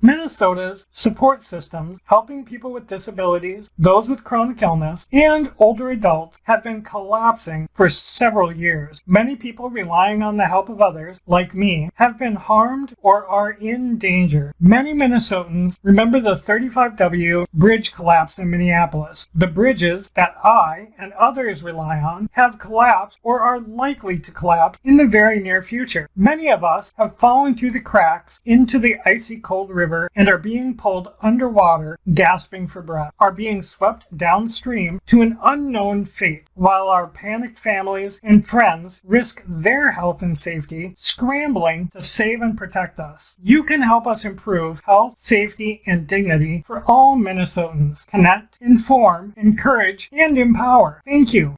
Minnesota's support systems helping people with disabilities, those with chronic illness, and older adults have been collapsing for several years. Many people relying on the help of others, like me, have been harmed or are in danger. Many Minnesotans remember the 35W bridge collapse in Minneapolis. The bridges that I and others rely on have collapsed or are likely to collapse in the very near future. Many of us have fallen through the cracks into the icy cold river and are being pulled underwater, gasping for breath, are being swept downstream to an unknown fate, while our panicked families and friends risk their health and safety scrambling to save and protect us. You can help us improve health, safety, and dignity for all Minnesotans. Connect, inform, encourage, and empower. Thank you.